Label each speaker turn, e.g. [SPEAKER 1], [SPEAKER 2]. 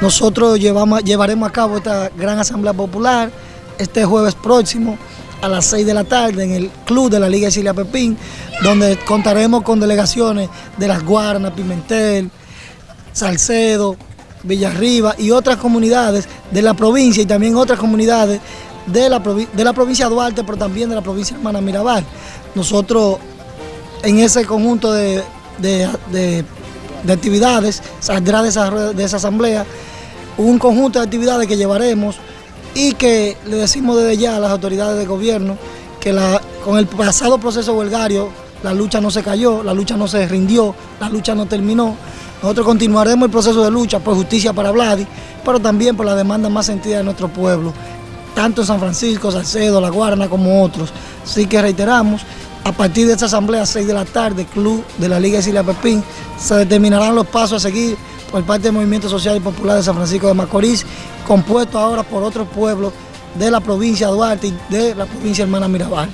[SPEAKER 1] nosotros llevaremos a cabo esta gran asamblea popular este jueves próximo a las 6 de la tarde en el club de la Liga Silia Pepín, donde contaremos con delegaciones de Las Guarnas, Pimentel, Salcedo, Villarriba y otras comunidades de la provincia y también otras comunidades de la, de la provincia de Duarte, pero también de la provincia Hermana Mirabal. Nosotros en ese conjunto de, actividades saldrá de esa, de esa asamblea un conjunto de actividades que llevaremos y que le decimos desde ya a las autoridades de gobierno que la, con el pasado proceso huelgario la lucha no se cayó, la lucha no se rindió, la lucha no terminó. Nosotros continuaremos el proceso de lucha por justicia para Vladi, pero también por la demanda más sentida de nuestro pueblo, tanto en San Francisco, Salcedo, La Guarna como otros. Así que reiteramos, a partir de esta asamblea a 6 de la tarde, Club de la Liga Silia Pepín, se determinarán los pasos a seguir por parte del Movimiento Social y Popular de San Francisco de Macorís, compuesto ahora por otros pueblos de la provincia de Duarte y de la provincia Hermana Mirabal.